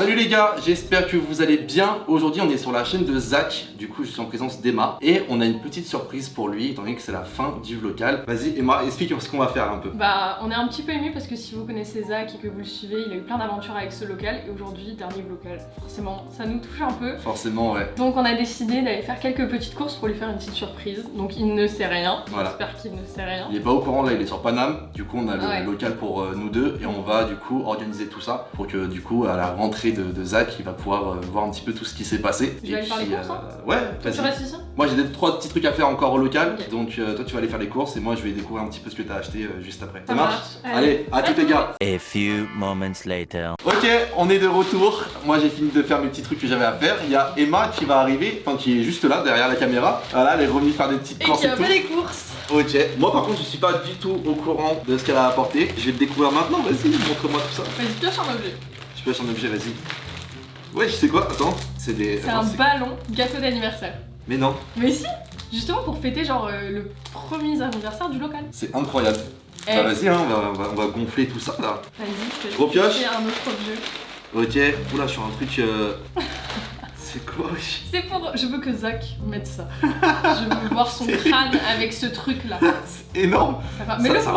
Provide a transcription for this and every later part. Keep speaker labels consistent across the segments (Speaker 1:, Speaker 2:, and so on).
Speaker 1: Salut les gars, j'espère que vous allez bien. Aujourd'hui on est sur la chaîne de Zach, du coup je suis en présence d'Emma et on a une petite surprise pour lui étant donné que c'est la fin du vlog. Vas-y Emma, explique ce qu'on va faire un peu.
Speaker 2: Bah on est un petit peu ému parce que si vous connaissez Zach et que vous le suivez, il a eu plein d'aventures avec ce local et aujourd'hui dernier local. Forcément ça nous touche un peu.
Speaker 1: Forcément ouais.
Speaker 2: Donc on a décidé d'aller faire quelques petites courses pour lui faire une petite surprise. Donc il ne sait rien,
Speaker 1: Voilà.
Speaker 2: j'espère qu'il ne sait rien.
Speaker 1: Il est pas au courant là, il est sur Paname. Du coup, on a le
Speaker 2: Ouais.
Speaker 1: local pour euh, nous deux et on va du coup organiser tout ça pour que du coup, à la rentrée de, de Zach, il va pouvoir euh, voir un petit peu tout ce qui s'est passé.
Speaker 2: Je vais aller faire les courses, hein
Speaker 1: Ouais,
Speaker 2: Toi, tu
Speaker 1: vas-y.
Speaker 2: restes ici?
Speaker 1: Moi, j'ai des trois petits trucs à faire encore au local. Donc, euh, toi, tu vas aller faire les courses et moi, je vais découvrir un petit peu ce que t'as acheté euh, juste après.
Speaker 2: Ça marche.
Speaker 1: Allez, à tous les gars.
Speaker 3: A few moments later.
Speaker 1: Ok, on est de retour. Moi, j'ai fini de faire mes petits trucs que j'avais à faire. Il y a Emma qui va arriver, enfin qui est juste là derrière la caméra. Voilà, elle est revenue faire des petites
Speaker 2: Et
Speaker 1: courses
Speaker 2: qui
Speaker 1: et
Speaker 2: a
Speaker 1: tout.
Speaker 2: fait les courses
Speaker 1: Ok, moi par contre je suis pas du tout au courant de ce qu'elle a apporté. Je vais le découvrir maintenant, vas-y, montre-moi tout ça.
Speaker 2: Vas-y, pioche un objet.
Speaker 1: Je pioche un objet, vas-y. Ouais, je sais quoi, attends, c'est des.
Speaker 2: C'est un ballon gâteau d'anniversaire.
Speaker 1: Mais non,
Speaker 2: Mais si Justement pour fêter genre euh, le premier anniversaire du local.
Speaker 1: c'est incroyable.
Speaker 2: Eh,
Speaker 1: Bah vas-y, hein, on, va, on va- on va gonfler tout ça là.
Speaker 2: Vas-y, je
Speaker 1: Gros pioche.
Speaker 2: un autre objet.
Speaker 1: Ok, oula, je suis un truc. euh, c'est quoi,
Speaker 2: C'est pour. Je veux que Zach mette ça. je veux voir son crâne avec ce truc là.
Speaker 1: C'est énorme
Speaker 2: Mais
Speaker 1: Ça-
Speaker 2: le
Speaker 1: ça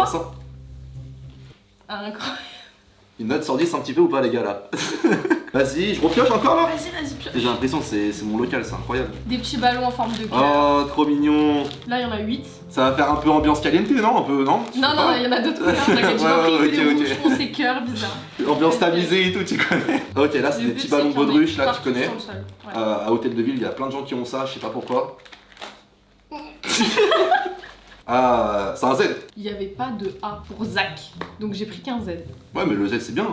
Speaker 2: Incroyable.
Speaker 1: Une note sur 10 un petit peu ou pas, les gars là Vas-y, je repioche encore là
Speaker 2: Vas-y, vas-y, pioche.
Speaker 1: J'ai l'impression que c'est mon local, c'est incroyable.
Speaker 2: Des petits ballons en forme de cœur.
Speaker 1: Oh, trop mignon
Speaker 2: Là, il y en a 8.
Speaker 1: Ça va faire un peu ambiance caliente, non Un peu, non
Speaker 2: Non, non, il y en a d'autres couleurs. T'inquiète, j'ai
Speaker 1: Ouais,
Speaker 2: cœur, bizarre.
Speaker 1: Ambiance tamisée et tout, tu connais. Ok, là c'est des petits ballons
Speaker 2: qu'il y en ait
Speaker 1: baudruche, là tu connais.
Speaker 2: Ouais.
Speaker 1: Euh, à Hôtel de Ville, il y a plein de gens qui ont ça, je sais pas pourquoi. ah, c'est un Z.
Speaker 2: Il n'y avait pas de A pour Zach. Donc j'ai pris qu'un Z.
Speaker 1: Ouais, mais le Z c'est bien.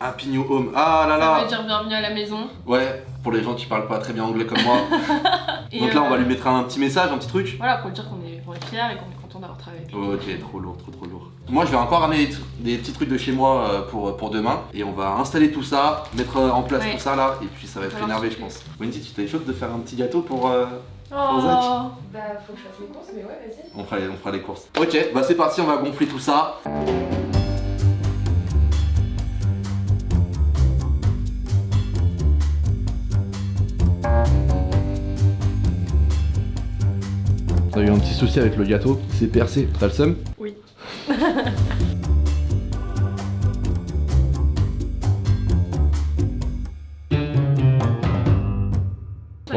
Speaker 1: Happy New Home. Ah là
Speaker 2: Ça
Speaker 1: là.
Speaker 2: veut dire bienvenue à la maison.
Speaker 1: Ouais, pour les gens qui parlent pas très bien anglais comme moi. Donc là, on va
Speaker 2: euh,
Speaker 1: lui mettre un petit message, un petit truc.
Speaker 2: Voilà, pour lui dire qu'on est, fiers et qu'on est content d'avoir travaillé avec lui.
Speaker 1: Ok, trop lourd, trop trop lourd. Moi, je vais encore ramener des, petits trucs de chez moi euh, pour, pour demain. Et on va installer tout ça, mettre en place
Speaker 2: Ouais.
Speaker 1: tout ça là. Et puis ça va être énervé, je pense. Wendy, tu t'es chaud de faire un petit gâteau pour. euh.
Speaker 2: Bah, faut que je fasse les courses, mais ouais, vas-y.
Speaker 1: On fera, les, on fera les courses. Ok, bah c'est parti, on va gonfler tout ça. T'as eu un petit souci avec le gâteau, il s'est percé, t'as le seum?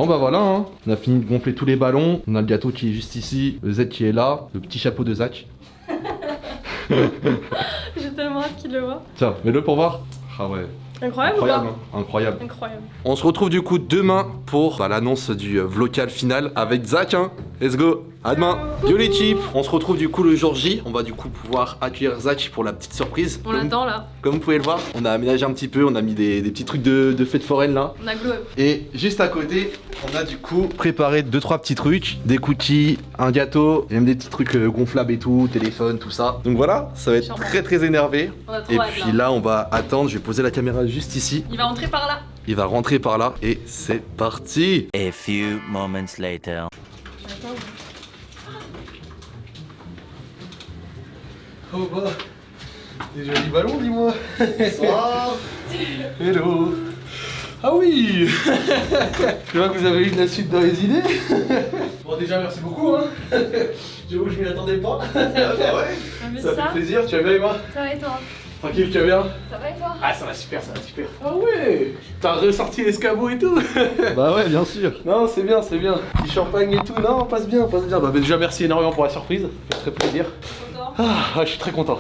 Speaker 1: Bah voilà, hein. on a fini de gonfler tous les ballons, on a le gâteau qui est juste ici, le Z qui est là, le petit chapeau de Zach.
Speaker 2: J'ai tellement hâte qu'il le voit.
Speaker 1: Tiens, mets-le pour voir. Ah ouais,
Speaker 2: Incroyable,
Speaker 1: incroyable,
Speaker 2: ou
Speaker 1: hein. incroyable.
Speaker 2: pas Incroyable.
Speaker 1: On se retrouve du coup demain pour bah, l'annonce du euh, vlocal final avec Zach. Hein. Let's go, à demain. Yo l'équipe, on se retrouve du coup le jour J. On va du coup pouvoir accueillir Zach pour la petite surprise.
Speaker 2: On l'attend là.
Speaker 1: Comme vous pouvez le voir, on a aménagé un petit peu, on a mis des, des petits trucs de, de fête foraine là.
Speaker 2: On a glow up.
Speaker 1: Et juste à côté, on a du coup préparé deux trois petits trucs, des cookies, un gâteau, et même des petits trucs euh, gonflables et tout, téléphone, tout ça. Donc voilà, ça va être
Speaker 2: Charmant.
Speaker 1: très très énervé.
Speaker 2: On a trop
Speaker 1: Et
Speaker 2: hâte
Speaker 1: puis
Speaker 2: là.
Speaker 1: là, on va attendre, je vais poser la caméra juste ici.
Speaker 2: Il va entrer par là.
Speaker 1: Il va rentrer par là et c'est parti.
Speaker 3: A few moments later.
Speaker 1: Oh bah, des jolis ballons, dis-moi. Hello. Ah oui Je vois que vous avez eu de la suite dans les idées. bon déjà merci beaucoup hein. J'avoue je m'y attendais pas.
Speaker 2: T'as vu
Speaker 1: Ça
Speaker 2: ça
Speaker 1: fait plaisir, tu vas bien Emma?
Speaker 2: Ça va et toi?
Speaker 1: Tranquille, tu vas bien?
Speaker 2: Ça va et toi?
Speaker 4: Ah ça va super, ça va super.
Speaker 1: Ah ouais
Speaker 4: T'as ressorti l'escabeau et tout
Speaker 1: Bah ouais bien sûr.
Speaker 4: Non c'est bien, c'est bien. Petit champagne et tout, non passe bien, passe bien. Bah, bah, déjà merci énormément pour la surprise, ça fait très plaisir. Ah, je suis très content.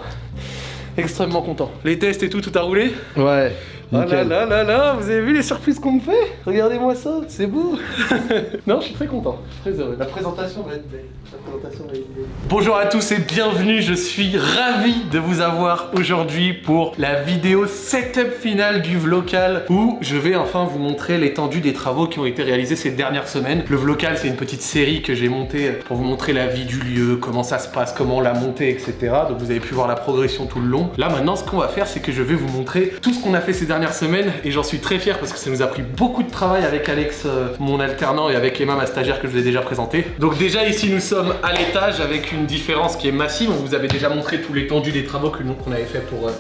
Speaker 4: Extrêmement content. Les tests et tout, tout a roulé?
Speaker 1: Ouais.
Speaker 4: Oh là là là là, vous avez vu les surprises qu'on me fait? Regardez-moi ça, c'est beau Non, je suis très content, très heureux. La présentation va être belle. La présentation va être belle. Bonjour à tous et bienvenue, je suis ravi de vous avoir aujourd'hui pour la vidéo setup finale du Vlocal où je vais enfin vous montrer l'étendue des travaux qui ont été réalisés ces dernières semaines. Le Vlocal, c'est une petite série que j'ai montée pour vous montrer la vie du lieu, comment ça se passe, comment on l'a monté, etc. Donc vous avez pu voir la progression tout le long. Là maintenant, ce qu'on va faire, c'est que je vais vous montrer tout ce qu'on a fait ces dernières semaines et j'en suis très fier parce que ça nous a pris beaucoup de travail avec Alex, euh, mon alternant, et avec Emma, ma stagiaire que je vous ai déjà présenté. Donc déjà ici, nous sommes à l'étage avec une différence qui est massive. On vous avait déjà montré tout l'étendue des travaux que nous qu'on avait fait pour euh,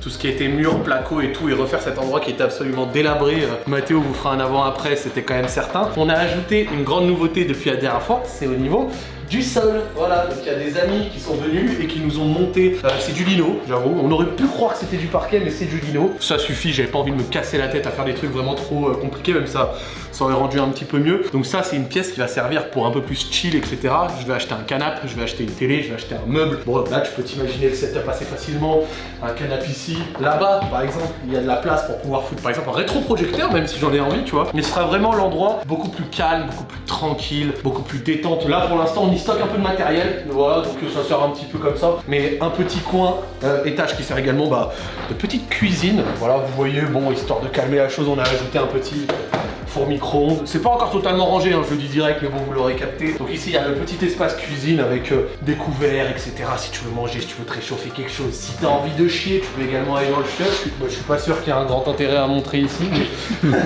Speaker 4: tout ce qui était mur, placo et tout et refaire cet endroit qui était absolument délabré. Euh, Mathéo vous fera un avant-après, c'était quand même certain. On a ajouté une grande nouveauté depuis la dernière fois, c'est au niveau du sol. Voilà, donc il y a des amis qui sont venus et qui nous ont monté. euh, c'est du lino, j'avoue. On aurait pu croire que c'était du parquet, mais c'est du lino. Ça suffit, j'avais pas envie de me casser la tête à faire des trucs vraiment trop euh, compliqués, même ça, ça aurait rendu un petit peu mieux. Donc ça, c'est une pièce qui va servir pour un peu plus chill, etc. Je vais acheter un canapé, je vais acheter une télé, je vais acheter un meuble. Bon, là, tu peux t'imaginer le setup assez facilement. Un canapé ici. Là-bas, par exemple, il y a de la place pour pouvoir foutre, par exemple, un rétroprojecteur, même si j'en ai envie, tu vois. Mais ce sera vraiment l'endroit beaucoup plus calme, beaucoup plus tranquille, beaucoup plus détente. Là, pour l'instant, on y stocke un peu de matériel. Voilà, donc euh, ça sert un petit peu comme ça. Mais un petit coin, euh, étage qui sert également bah, de petite cuisine. Voilà, vous voyez, bon, histoire de calmer la chose, on a ajouté un petit four micro-ondes. C'est pas encore totalement rangé, hein, je le dis direct, mais bon, vous l'aurez capté. Donc ici, il y a le petit espace cuisine avec euh, des couverts, etc. Si tu veux manger, si tu veux te réchauffer quelque chose. Si t'as envie de chier, tu peux également aller dans le chiotte. Je suis, bah, je suis pas sûr qu'il y ait un grand intérêt à montrer ici, mais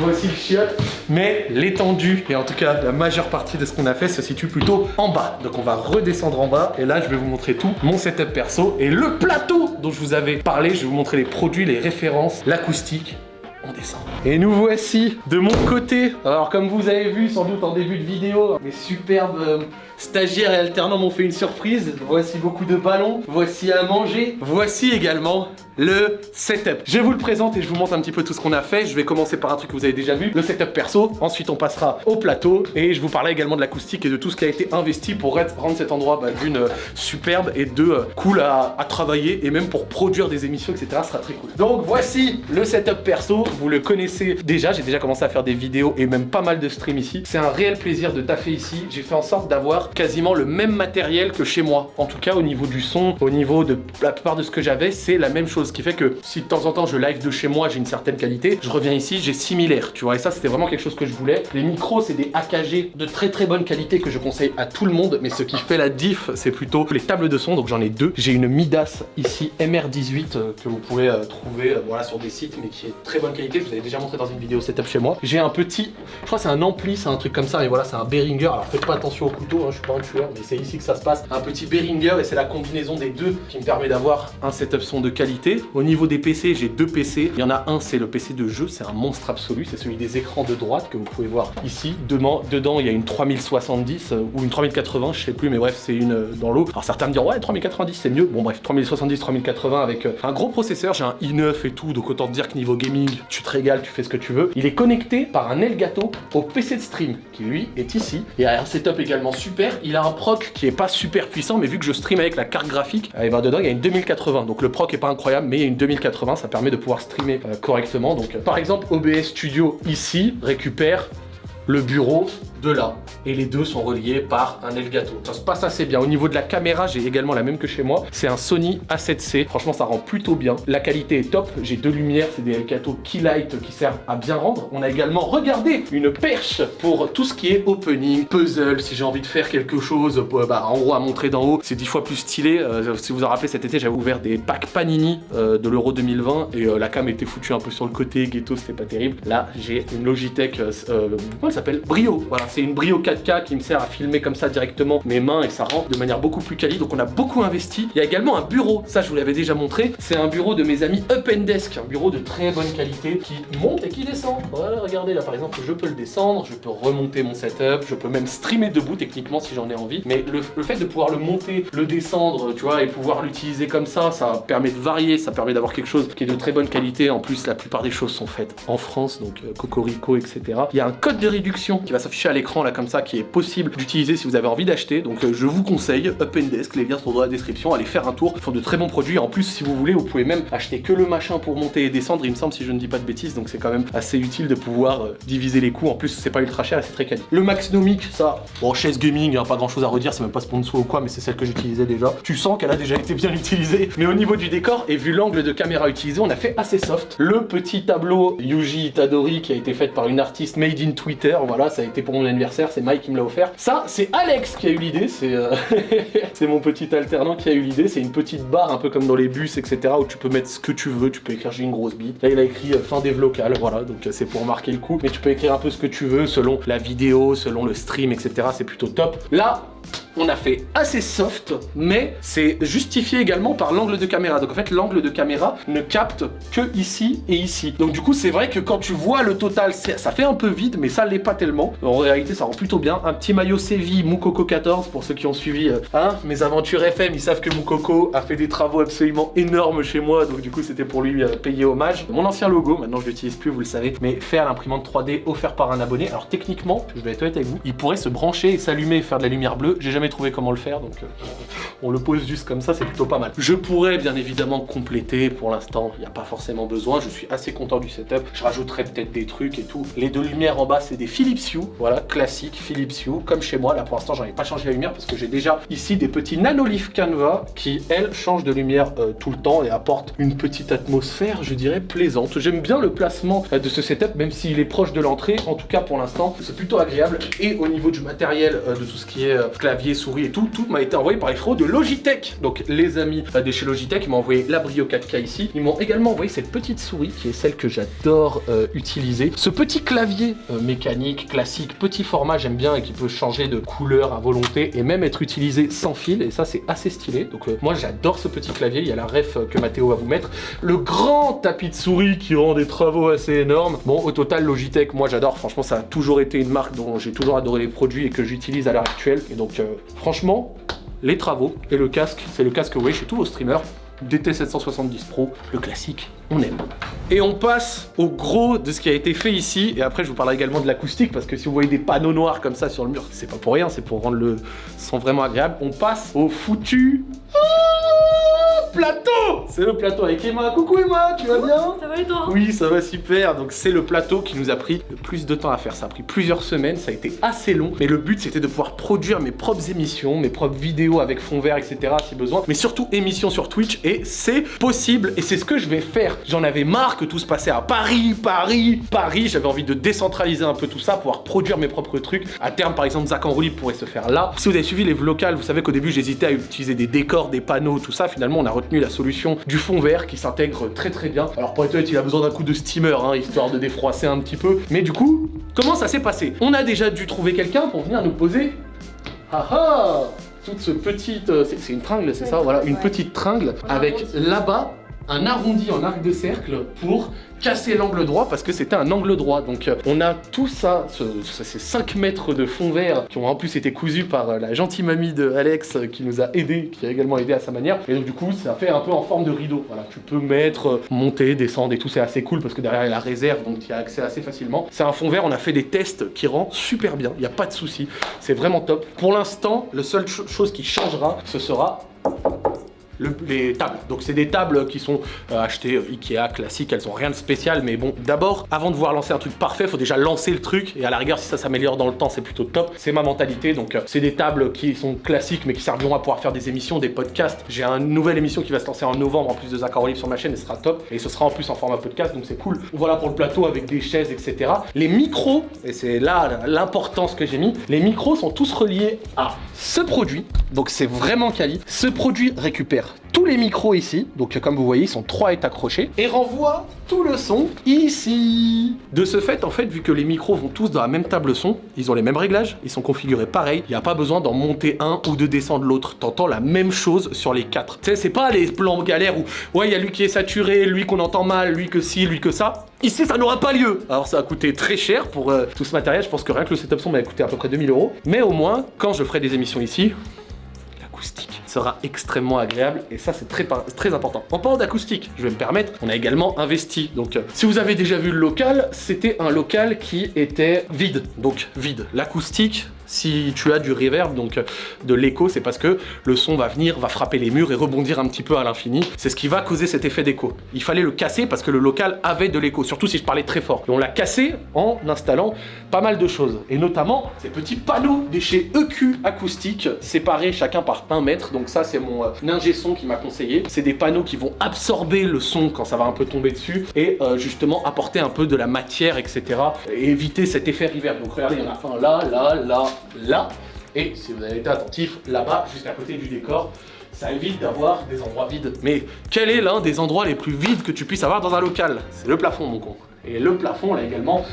Speaker 4: voici le chiotte. Mais l'étendue, et en tout cas la majeure partie de ce qu'on a fait, se situe plutôt en bas. Donc on va redescendre en bas, et là, je vais vous montrer tout, mon setup perso, et le plateau dont je vous avais parlé. Je vais vous montrer les produits, les références, l'acoustique, on descend. Et nous voici de mon côté. Alors comme vous avez vu sans doute en début de vidéo, mes superbes euh, stagiaires et alternants m'ont fait une surprise. Voici beaucoup de ballons, voici à manger, voici également le setup. Je vous le présente et je vous montre un petit peu tout ce qu'on a fait. Je vais commencer par un truc que vous avez déjà vu, le setup perso. Ensuite on passera au plateau et je vous parlerai également de l'acoustique et de tout ce qui a été investi pour rendre cet endroit bah, d'une euh, superbe et de euh, cool à, à travailler et même pour produire des émissions etc. Ce sera très cool. Donc voici le setup perso. Vous le connaissez déjà. J'ai déjà commencé à faire des vidéos et même pas mal de streams ici. C'est un réel plaisir de taffer ici. J'ai fait en sorte d'avoir quasiment le même matériel que chez moi. En tout cas au niveau du son, au niveau de la plupart de ce que j'avais, c'est la même chose. Ce qui fait que si de temps en temps je live de chez moi, j'ai une certaine qualité, je reviens ici, j'ai similaire, tu vois. Et ça c'était vraiment quelque chose que je voulais. Les micros, c'est des AKG de très très bonne qualité que je conseille à tout le monde. Mais ce qui fait la diff, c'est plutôt les tables de son. Donc j'en ai deux. J'ai une Midas ici MR18 euh, que vous pouvez euh, trouver euh, voilà, sur des sites, mais qui est très bonne qualité. Je vous avais déjà montré dans une vidéo setup chez moi. J'ai un petit, je crois c'est un ampli, c'est un truc comme ça. Mais voilà, c'est un Behringer. Alors faites pas attention au couteau, hein, je suis pas un tueur, mais c'est ici que ça se passe. Un petit Behringer et c'est la combinaison des deux qui me permet d'avoir un setup son de qualité. Au niveau des PC, j'ai deux PC. Il y en a un, c'est le PC de jeu, c'est un monstre absolu. C'est celui des écrans de droite que vous pouvez voir ici. Demain, dedans, il y a une 3070 euh, ou une 3080, je sais plus, mais bref, c'est une euh, dans l'eau. Alors certains me diront, ouais, 3090 c'est mieux. Bon, bref, 3070, 3080 avec euh, un gros processeur. J'ai un i9 et tout, donc autant te dire que niveau gaming, tu te régales, tu fais ce que tu veux. Il est connecté par un Elgato au PC de stream qui lui est ici. Et un setup également super. Il a un proc qui est pas super puissant, mais vu que je stream avec la carte graphique, et ben dedans il y a une 2080. Donc le proc est pas incroyable, mais une 2080, ça permet de pouvoir streamer euh, correctement. Donc euh, par exemple OBS Studio ici récupère le bureau de là. Et les deux sont reliés par un Elgato. Ça se passe assez bien. Au niveau de la caméra, j'ai également la même que chez moi. C'est un Sony A7C. Franchement, ça rend plutôt bien. La qualité est top. J'ai deux lumières, c'est des Elgato Keylight qui servent à bien rendre. On a également, regardez, une perche pour tout ce qui est opening, puzzle, si j'ai envie de faire quelque chose, euh, bah, en gros à montrer d'en haut, c'est dix fois plus stylé. Euh, si vous vous en rappelez, cet été, j'avais ouvert des packs Panini euh, de l'Euro 2020 et la cam était foutue un peu sur le côté, ghetto, c'était pas terrible. Là, j'ai une Logitech, comment elle s'appelle? Brio. Voilà, c'est une Brio 4K qui me sert à filmer comme ça directement mes mains et ça rend de manière beaucoup plus quali. Donc on a beaucoup investi. Il y a également un bureau, ça je vous l'avais déjà montré. C'est un bureau de mes amis Up and Desk, un bureau de très bonne qualité qui monte et qui descend. Voilà, regardez là par exemple, je peux le descendre, je peux remonter mon setup, je peux même streamer debout techniquement si j'en ai envie. Mais le, fait de pouvoir le monter, le descendre, tu vois, et pouvoir l'utiliser comme ça, ça permet de varier, ça permet d'avoir quelque chose qui est de très bonne qualité. En plus, la plupart des choses sont faites en France, donc euh, Cocorico, etc. Il y a un code de réduction qui va s'afficher à l'écran là comme ça, qui est possible d'utiliser si vous avez envie d'acheter. Donc euh, je vous conseille, Up and Desk, les liens sont dans la description, allez faire un tour. Ils font de très bons produits. En plus, si vous voulez, vous pouvez même acheter que le machin pour monter et descendre, il me semble, si je ne dis pas de bêtises. Donc c'est quand même assez utile de pouvoir euh, diviser les coûts. En plus, c'est pas ultra cher et c'est très quali. Le Maxnomic, ça, bon, chaise gaming, hein, pas grand chose à redire, c'est même pas sponsor ou quoi, mais c'est celle que j'utilisais déjà. Tu sens qu'elle a déjà été bien utilisée. Mais au niveau du décor, et vu l'angle de caméra utilisé, on a fait assez soft. Le petit tableau Yuji Itadori qui a été fait par une artiste made in Twitter, voilà, ça a été pour mon anniversaire, c'est Mike qui me l'a offert. Ça, c'est Alex qui a eu l'idée, c'est euh, c'est mon petit alternant qui a eu l'idée. C'est une petite barre un peu comme dans les bus, etc. où tu peux mettre ce que tu veux. Tu peux écrire j'ai une grosse bite. Là, il a écrit euh, fin des locales, voilà, donc euh, c'est pour marquer le coup. Mais tu peux écrire un peu ce que tu veux selon la vidéo, selon le stream, etc. C'est plutôt top. Là, on a fait assez soft, mais c'est justifié également par l'angle de caméra. Donc en fait, l'angle de caméra ne capte que ici et ici. Donc du coup, c'est vrai que quand tu vois le total, ça fait un peu vide, mais ça l'est pas tellement. En réalité, ça rend plutôt bien. Un petit maillot Séville Moukoko 14 pour ceux qui ont suivi euh, hein, mes aventures FM. Ils savent que Moukoko a fait des travaux absolument énormes chez moi, donc du coup, c'était pour lui euh, payer hommage. Mon ancien logo, maintenant je l'utilise plus, vous le savez, mais fait à l'imprimante 3D offert par un abonné. Alors techniquement, je vais être honnête avec vous, il pourrait se brancher et s'allumer faire de la lumière bleue. J'ai jamais trouvé comment le faire, donc euh, on le pose juste comme ça, c'est plutôt pas mal. Je pourrais bien évidemment compléter, pour l'instant, il n'y a pas forcément besoin, je suis assez content du setup. Je rajouterai peut-être des trucs et tout. Les deux lumières en bas, c'est des Philips Hue, voilà, classique Philips Hue, comme chez moi. Là pour l'instant, j'en ai pas changé la lumière parce que j'ai déjà ici des petits nanolith Canva qui, elles, changent de lumière euh, tout le temps et apportent une petite atmosphère, je dirais, plaisante. J'aime bien le placement euh, de ce setup, même s'il est proche de l'entrée. En tout cas, pour l'instant, c'est plutôt agréable. Et au niveau du matériel, de tout ce qui est clavier, souris et tout, tout m'a été envoyé par les frérots de Logitech. Donc les amis de chez Logitech, ils m'ont envoyé la Brio 4K ici. Ils m'ont également envoyé cette petite souris qui est celle que j'adore utiliser. Ce petit clavier mécanique, classique, petit format, j'aime bien et qui peut changer de couleur à volonté et même être utilisé sans fil. Et ça, c'est assez stylé. Donc moi, j'adore ce petit clavier. Il y a la ref que Mathéo va vous mettre. Le grand tapis de souris qui rend des travaux assez énormes. Bon, au total, Logitech, moi j'adore. Franchement, ça a toujours été une marque dont j'ai toujours adoré les produits et que j'utilise à l'heure actuelle. Et donc, euh, franchement, les travaux et le casque, c'est le casque oui chez tous vos streamers. DT770 Pro, le classique, on aime. Et on passe au gros de ce qui a été fait ici, et après je vous parlerai également de l'acoustique, parce que si vous voyez des panneaux noirs comme ça sur le mur, c'est pas pour rien, c'est pour rendre le son vraiment agréable. On passe au foutu plateau C'est le plateau avec Emma. Coucou Emma, tu vas bien?
Speaker 2: Ça va et toi?
Speaker 4: Oui, ça va super. Donc c'est le plateau qui nous a pris le plus de temps à faire. Ça a pris plusieurs semaines, ça a été assez long. Mais le but c'était de pouvoir produire mes propres émissions, mes propres vidéos avec fond vert, etc. si besoin. Mais surtout émissions sur Twitch et c'est possible. Et c'est ce que je vais faire. J'en avais marre que tout se passait à Paris, Paris, Paris. J'avais envie de décentraliser un peu tout ça, pouvoir produire mes propres trucs. À terme, par exemple, Zach en roue pourrait se faire là. Si vous avez suivi les vlogs, vous savez qu'au début j'hésitais à utiliser des décors, des panneaux, tout ça. Finalement, on a retenu la solution du fond vert qui s'intègre très très bien. Alors pour être honnête, il a besoin d'un coup de steamer, hein, histoire de défroisser un petit peu. Mais du coup, comment ça s'est passé? On a déjà dû trouver quelqu'un pour venir nous poser... Ah ah! Toute ce petite... Euh, c'est une tringle, c'est ça? Voilà, une petite tringle avec là-bas un arrondi en arc de cercle pour casser l'angle droit parce que c'était un angle droit. Donc euh, on a tout ça, ces 5 mètres de fond vert qui ont en plus été cousus par euh, la gentille mamie de Alex euh, qui nous a aidé, qui a également aidé à sa manière. Et donc du coup ça fait un peu en forme de rideau. Voilà, tu peux mettre, monter, descendre et tout, c'est assez cool parce que derrière il y a la réserve donc tu as accès assez facilement. C'est un fond vert, on a fait des tests qui rend super bien, il n'y a pas de souci, c'est vraiment top. Pour l'instant, la seule chose qui changera, ce sera les tables. Donc c'est des tables qui sont euh, achetées euh, Ikea classiques, elles ont rien de spécial, mais bon, d'abord, avant de voir lancer un truc parfait, faut déjà lancer le truc, et à la rigueur, si ça s'améliore dans le temps, c'est plutôt top. C'est ma mentalité, donc euh, c'est des tables qui sont classiques, mais qui serviront à pouvoir faire des émissions, des podcasts. J'ai une nouvelle émission qui va se lancer en novembre, en plus de Zach Olive sur ma chaîne, et ce sera top, et ce sera en plus en format podcast, donc c'est cool. Voilà pour le plateau avec des chaises, etc. Les micros, et c'est là l'importance que j'ai mis, les micros sont tous reliés à ce produit, donc c'est vraiment quali. Ce produit récupère tous les micros ici, donc comme vous voyez, ils sont trois est accrochés, et renvoie tout le son ici. De ce fait, en fait, vu que les micros vont tous dans la même table son, ils ont les mêmes réglages, ils sont configurés pareil, il n'y a pas besoin d'en monter un ou de descendre l'autre. T'entends la même chose sur les quatre. Tu sais, c'est pas les plans galères où, ouais, il y a lui qui est saturé, lui qu'on entend mal, lui que si, lui que ça. Ici, ça n'aura pas lieu. Alors, ça a coûté très cher pour euh, tout ce matériel. Je pense que rien que le setup son m'a coûté à peu près 2000 euros. Mais au moins, quand je ferai des émissions ici, l'acoustique sera extrêmement agréable et ça c'est très, important. En parlant d'acoustique, je vais me permettre, on a également investi. Donc euh, si vous avez déjà vu le local, c'était un local qui était vide, donc vide. L'acoustique, si tu as du reverb, donc de l'écho, c'est parce que le son va venir, va frapper les murs et rebondir un petit peu à l'infini. C'est ce qui va causer cet effet d'écho. Il fallait le casser parce que le local avait de l'écho, surtout si je parlais très fort. Et on l'a cassé en installant pas mal de choses, et notamment ces petits panneaux des chez EQ Acoustique, séparés chacun par 1 mètre. Donc ça, c'est mon euh, son qui m'a conseillé. C'est des panneaux qui vont absorber le son quand ça va un peu tomber dessus et euh, justement apporter un peu de la matière, etc. Et éviter cet effet reverb. Donc regardez, il y en un là, là, là, là. Et si vous avez été attentif, là-bas, juste à côté du décor, ça évite d'avoir des endroits vides. Mais quel est l'un des endroits les plus vides que tu puisses avoir dans un local? C'est le plafond, mon con. Et le plafond, là également,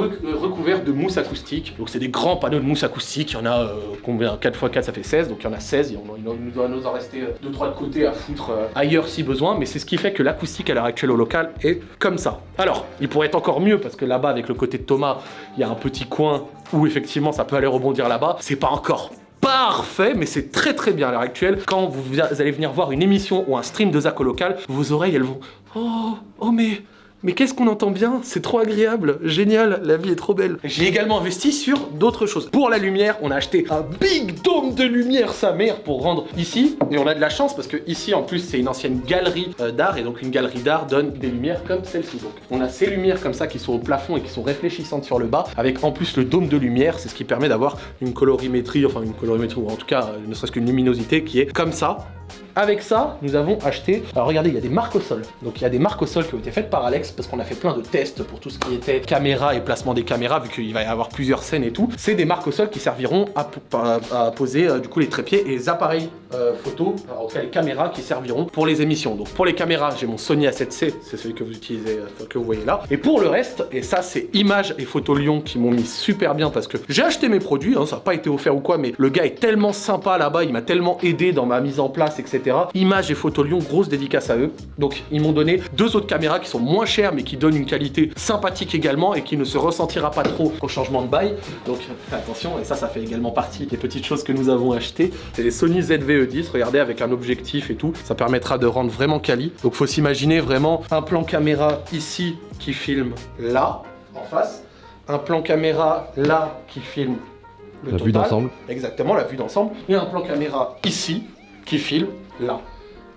Speaker 4: euh, recouvert de mousse acoustique. Donc c'est des grands panneaux de mousse acoustique. Il y en a euh, combien? 4 x 4 ça fait 16, donc il y en a 16. Il, nous doit nous en rester 2-3 de côté à foutre euh, ailleurs si besoin. Mais c'est ce qui fait que l'acoustique à l'heure actuelle au local est comme ça. Alors, il pourrait être encore mieux parce que là-bas, avec le côté de Thomas, il y a un petit coin où effectivement ça peut aller rebondir là-bas. C'est pas encore parfait, mais c'est très très bien à l'heure actuelle. Quand vous, allez venir voir une émission ou un stream de au local, vos oreilles elles vont Oh, oh mais. Mais qu'est-ce qu'on entend bien? C'est trop agréable, génial, la vie est trop belle. J'ai également investi sur d'autres choses. Pour la lumière, on a acheté un big dôme de lumière, sa mère, pour rendre ici. Et on a de la chance parce que ici, en plus, c'est une ancienne galerie euh, d'art. Et donc, une galerie d'art donne des lumières comme celle-ci. Donc, on a ces lumières comme ça qui sont au plafond et qui sont réfléchissantes sur le bas. Avec en plus le dôme de lumière, c'est ce qui permet d'avoir une colorimétrie, enfin une colorimétrie, ou en tout cas, euh, ne serait-ce qu'une luminosité qui est comme ça. Avec ça, nous avons acheté. Alors regardez, il y a des marques au sol. Donc il y a des marques au sol qui ont été faites par Alex parce qu'on a fait plein de tests pour tout ce qui était caméra et placement des caméras, vu qu'il va y avoir plusieurs scènes et tout. C'est des marques au sol qui serviront à, po- à- à poser euh, du coup les trépieds et les appareils euh, photo, en tout cas les caméras qui serviront pour les émissions. Donc pour les caméras, j'ai mon Sony A7C, c'est celui que vous utilisez, euh, que vous voyez là. Et pour le reste, et ça c'est Images et Photo Lyon qui m'ont mis super bien parce que j'ai acheté mes produits, hein, ça n'a pas été offert ou quoi, mais le gars est tellement sympa là-bas, il m'a tellement aidé dans ma mise en place, etc. Images et Photo Lyon, grosse dédicace à eux. Donc ils m'ont donné deux autres caméras qui sont moins chères mais qui donnent une qualité sympathique également et qui ne se ressentira pas trop au changement de bail. Donc attention, et ça, ça fait également partie des petites choses que nous avons achetées. C'est les Sony ZV-E10, regardez avec un objectif et tout, ça permettra de rendre vraiment quali. Donc faut s'imaginer vraiment un plan caméra ici qui filme là, en face, un plan caméra là qui filme le
Speaker 5: La vue d'ensemble.
Speaker 4: Exactement, la vue d'ensemble. Et un plan caméra ici qui filme là.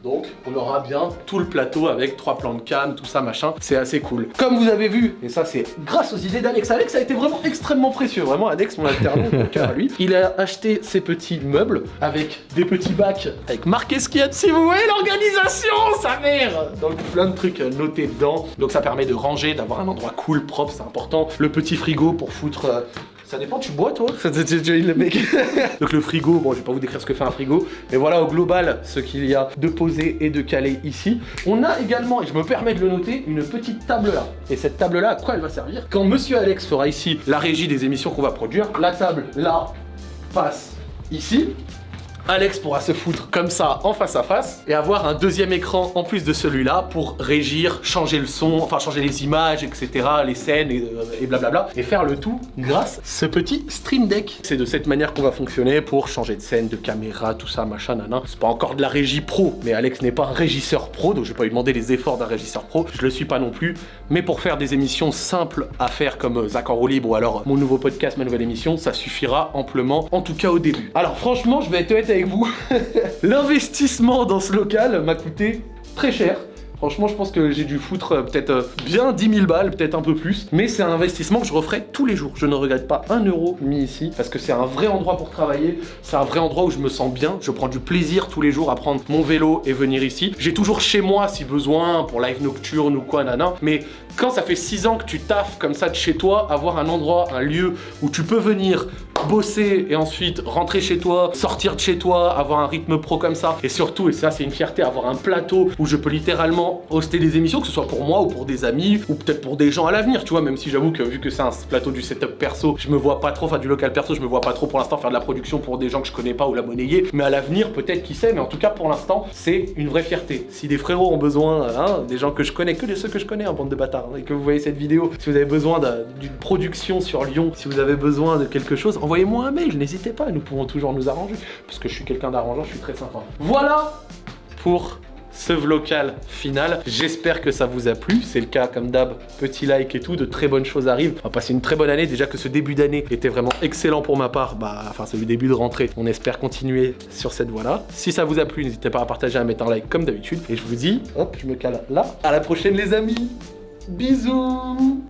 Speaker 4: Donc, on aura bien tout le plateau avec trois plans de cam, tout ça, machin. C'est assez cool. Comme vous avez vu, et ça c'est grâce aux idées d'Alex. Alex a été vraiment extrêmement précieux. Vraiment, Alex, mon alternant, mon cœur à lui. Il a acheté ces petits meubles avec des petits bacs avec marqué ce qu'il y dessus. Vous voyez l'organisation, sa mère Donc, plein de trucs notés dedans. Donc, ça permet de ranger, d'avoir un endroit cool, propre, c'est important. Le petit frigo pour foutre. Ça dépend, tu bois toi le mec. Donc le frigo, bon je vais pas vous décrire ce que fait un frigo, mais voilà au global ce qu'il y a de posé et de calé ici. On a également, et je me permets de le noter, une petite table là. Et cette table là, à quoi elle va servir? Quand monsieur Alex fera ici la régie des émissions qu'on va produire, la table là passe ici. Alex pourra se foutre comme ça en face à face et avoir un deuxième écran en plus de celui-là pour régir, changer le son, enfin changer les images, etc., les scènes et, euh, et blablabla. Et faire le tout grâce à ce petit Stream Deck. C'est de cette manière qu'on va fonctionner pour changer de scène, de caméra, tout ça, machin, nanan. C'est pas encore de la régie pro, mais Alex n'est pas un régisseur pro, donc je vais pas lui demander les efforts d'un régisseur pro. Je le suis pas non plus. Mais pour faire des émissions simples à faire comme euh, Zach en roue libre ou alors mon nouveau podcast, ma nouvelle émission, ça suffira amplement, en tout cas au début. Alors franchement, je vais être honnête vous, l'investissement dans ce local m'a coûté très cher. Franchement, je pense que j'ai dû foutre euh, peut-être euh, bien 10 000 balles, peut-être un peu plus. Mais c'est un investissement que je referai tous les jours. Je ne regrette pas un euro mis ici parce que c'est un vrai endroit pour travailler. C'est un vrai endroit où je me sens bien. Je prends du plaisir tous les jours à prendre mon vélo et venir ici. J'ai toujours chez moi si besoin pour live nocturne ou quoi, nana. Mais quand ça fait 6 ans que tu taffes comme ça de chez toi, avoir un endroit, un lieu où tu peux venir bosser et ensuite rentrer chez toi, sortir de chez toi, avoir un rythme pro comme ça. Et surtout, et ça c'est une fierté, avoir un plateau où je peux littéralement hoster des émissions, que ce soit pour moi ou pour des amis ou peut-être pour des gens à l'avenir, tu vois, même si j'avoue que vu que c'est un plateau du setup perso, je me vois pas trop, enfin du local perso, je me vois pas trop pour l'instant faire de la production pour des gens que je connais pas ou la monnayer, mais à l'avenir peut-être qui sait, mais en tout cas pour l'instant c'est une vraie fierté. Si des frérots ont besoin, hein, des gens que je connais, que de ceux que je connais, en bande de bâtards, hein, et que vous voyez cette vidéo, si vous avez besoin d'un- d'une production sur Lyon, si vous avez besoin de quelque chose, envoyez-moi un mail, n'hésitez pas, nous pourrons toujours nous arranger, parce que je suis quelqu'un d'arrangeant, je suis très sympa. Voilà pour ce vlocal final. J'espère que ça vous a plu. C'est le cas comme d'hab, petit like et tout, de très bonnes choses arrivent. On va passer une très bonne année. Déjà que ce début d'année était vraiment excellent pour ma part, bah enfin ce début de rentrée. On espère continuer sur cette voie-là. Si ça vous a plu, n'hésitez pas à partager, à mettre un like comme d'habitude. Et je vous dis, hop, je me cale là. À la prochaine les amis. Bisous